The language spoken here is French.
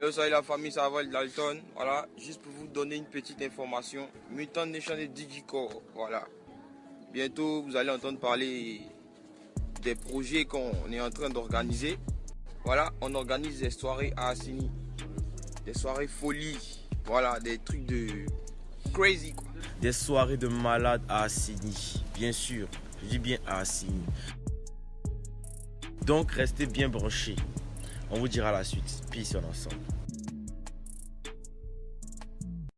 Yo, salut la famille, ça va Dalton. Voilà, juste pour vous donner une petite information. Mutant Nation et Digicore, voilà. Bientôt, vous allez entendre parler des projets qu'on est en train d'organiser. Voilà, on organise des soirées à Assini. Des soirées folie. Voilà, des trucs de crazy quoi. Des soirées de malades à Assini, bien sûr. Je dis bien à Assini. Donc restez bien branchés. On vous dira la suite. Peace on ensemble.